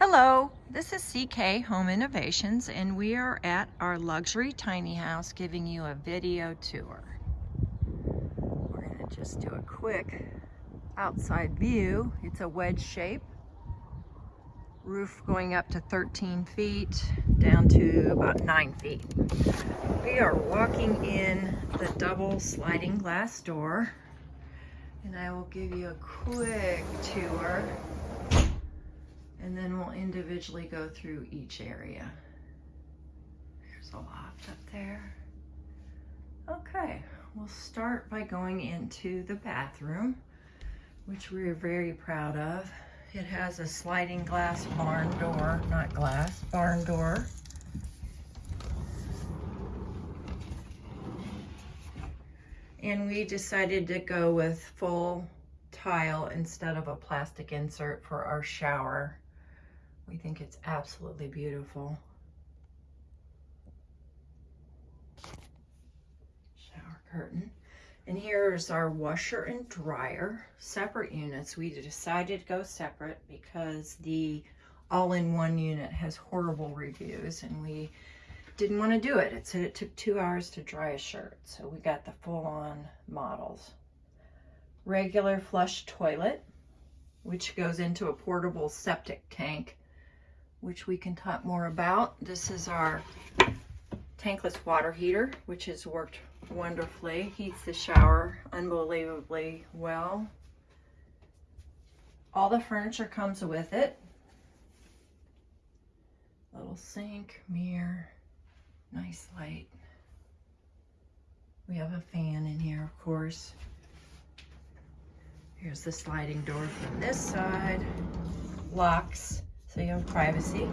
Hello, this is CK Home Innovations and we are at our luxury tiny house giving you a video tour. We're going to just do a quick outside view. It's a wedge shape. Roof going up to 13 feet, down to about 9 feet. We are walking in the double sliding glass door and I will give you a quick tour and then we'll individually go through each area. There's a loft up there. Okay, we'll start by going into the bathroom, which we're very proud of. It has a sliding glass barn door, not glass, barn door. And we decided to go with full tile instead of a plastic insert for our shower. We think it's absolutely beautiful. Shower curtain. And here's our washer and dryer, separate units. We decided to go separate because the all-in-one unit has horrible reviews and we didn't want to do it. It said it took two hours to dry a shirt. So we got the full-on models. Regular flush toilet, which goes into a portable septic tank which we can talk more about. This is our tankless water heater, which has worked wonderfully. Heats the shower unbelievably well. All the furniture comes with it. Little sink, mirror, nice light. We have a fan in here, of course. Here's the sliding door from this side. Locks so you have privacy.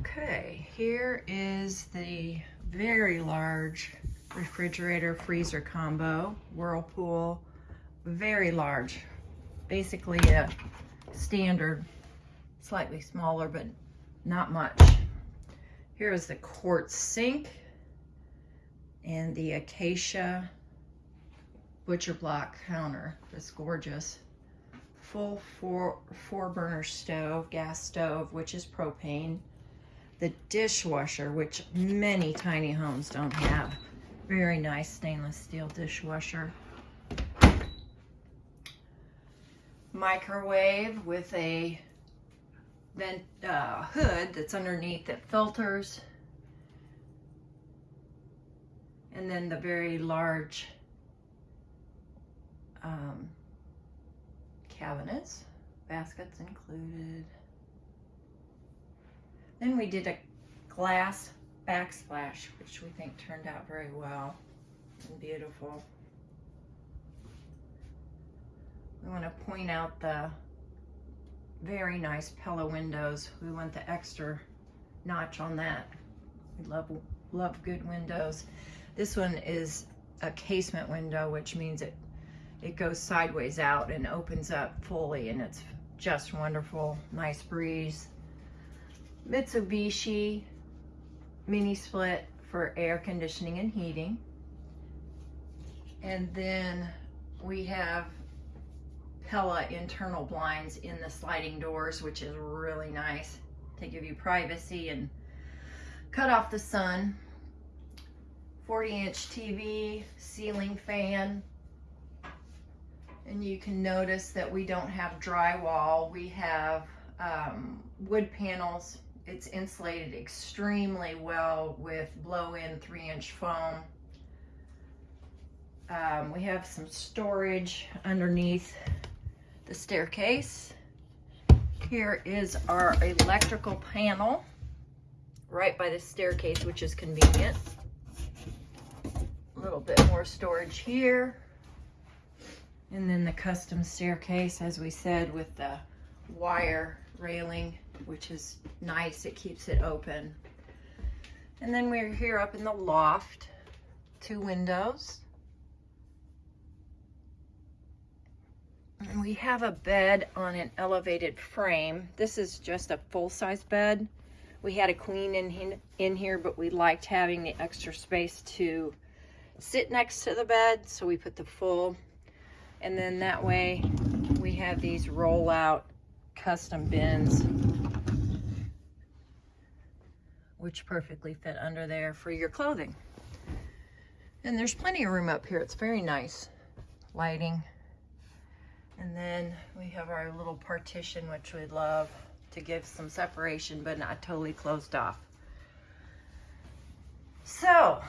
Okay, here is the very large refrigerator freezer combo, Whirlpool, very large, basically a standard, slightly smaller, but not much. Here is the quartz sink and the acacia butcher block counter. That's gorgeous full four, four burner stove, gas stove, which is propane. The dishwasher, which many tiny homes don't have. Very nice stainless steel dishwasher. Microwave with a vent uh, hood that's underneath that filters. And then the very large um, cabinets, baskets included. Then we did a glass backsplash, which we think turned out very well and beautiful. We want to point out the very nice Pella windows. We want the extra notch on that. We love, love good windows. This one is a casement window, which means it it goes sideways out and opens up fully and it's just wonderful. Nice breeze. Mitsubishi mini split for air conditioning and heating. And then we have Pella internal blinds in the sliding doors, which is really nice to give you privacy and cut off the sun. 40 inch TV, ceiling fan, and you can notice that we don't have drywall. We have um, wood panels. It's insulated extremely well with blow-in three-inch foam. Um, we have some storage underneath the staircase. Here is our electrical panel right by the staircase, which is convenient. A little bit more storage here. And then the custom staircase, as we said, with the wire railing, which is nice. It keeps it open. And then we're here up in the loft, two windows. And we have a bed on an elevated frame. This is just a full-size bed. We had a queen in, in here, but we liked having the extra space to sit next to the bed, so we put the full and then that way we have these roll out custom bins, which perfectly fit under there for your clothing. And there's plenty of room up here. It's very nice. Lighting. And then we have our little partition, which we'd love to give some separation, but not totally closed off. So,